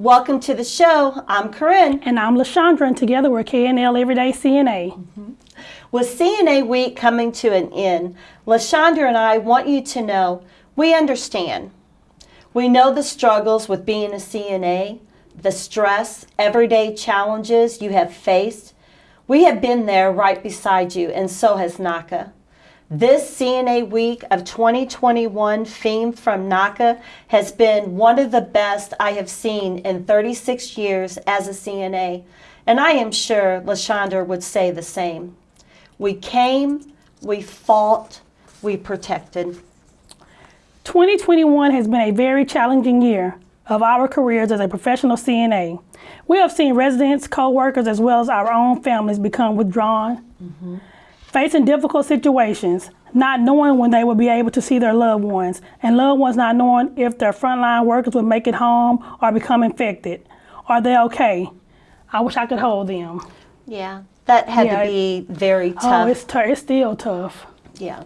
Welcome to the show. I'm Corinne. And I'm LaShondra, and together we're KNL Everyday CNA. Mm-hmm. With CNA Week coming to an end, LaShondra and I want you to know we understand. We know the struggles with being a CNA, the stress, everyday challenges you have faced. We have been there right beside you, and so has NAHCA. This CNA week of 2021 theme from NAHCA has been one of the best I have seen in 36 years as a CNA, and I am sure LaShondra would say the same. We came, we fought, we protected. 2021 has been a very challenging year of our careers as a professional CNA. We have seen residents, co-workers, as well as our own families become withdrawn, mm -hmm facing difficult situations, not knowing when they will be able to see their loved ones, and loved ones not knowing if their frontline workers will make it home or become infected. Are they okay? I wish I could hold them. Yeah, that had yeah, to be very tough. Oh, it's, it's still tough. Yeah.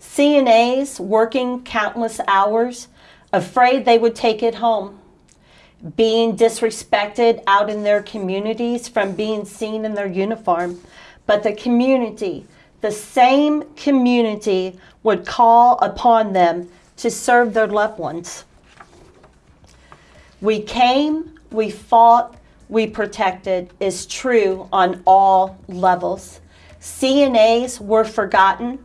CNAs working countless hours, afraid they would take it home being disrespected out in their communities from being seen in their uniform but the community, the same community would call upon them to serve their loved ones. We came, we fought, we protected is true on all levels. CNAs were forgotten.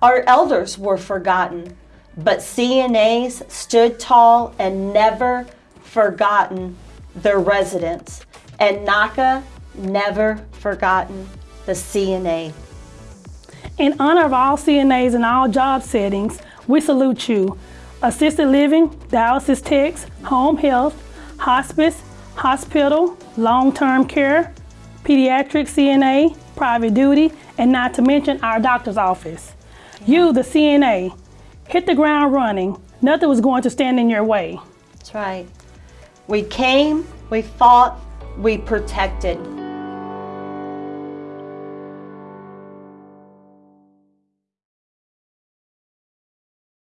Our elders were forgotten. But CNAs stood tall and never forgotten their residents. And NAHCA never forgotten the CNA. In honor of all CNAs in all job settings, we salute you. Assisted living, dialysis techs, home health, hospice, hospital, long-term care, pediatric CNA, private duty, and not to mention our doctor's office. You, the CNA, hit the ground running. Nothing was going to stand in your way. That's right. We came, we fought, we protected.